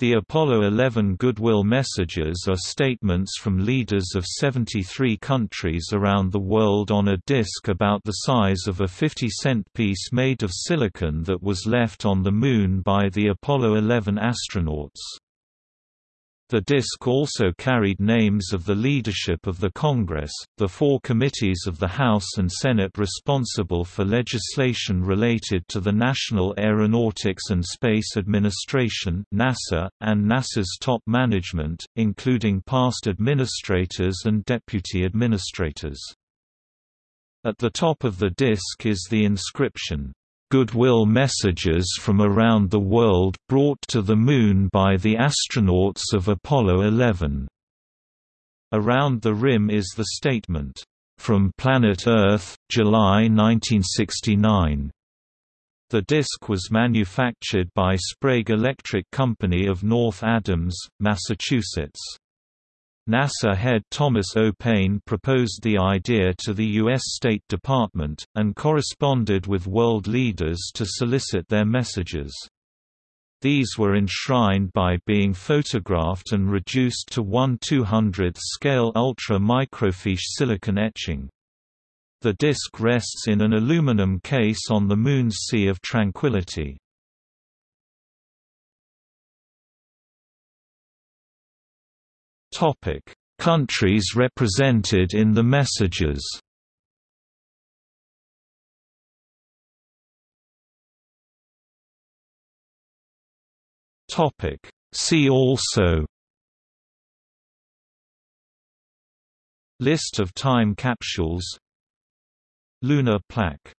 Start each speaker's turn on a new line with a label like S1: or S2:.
S1: The Apollo 11 goodwill messages are statements from leaders of 73 countries around the world on a disk about the size of a 50-cent piece made of silicon that was left on the Moon by the Apollo 11 astronauts. The disc also carried names of the leadership of the Congress, the four committees of the House and Senate responsible for legislation related to the National Aeronautics and Space Administration (NASA), and NASA's top management, including past administrators and deputy administrators. At the top of the disc is the inscription, goodwill messages from around the world brought to the Moon by the astronauts of Apollo 11. Around the rim is the statement, "From Planet Earth, July 1969." The disc was manufactured by Sprague Electric Company of North Adams, Massachusetts. NASA head Thomas O. Proposed the idea to the U.S. State Department, and corresponded with world leaders to solicit their messages. These were enshrined by being photographed and reduced to 1 200th scale ultra-microfiche silicon etching. The disk rests in an aluminum case on the Moon's Sea of Tranquility. Topic: Countries represented in the messages. Topic: See also. List of time capsules. Lunar plaque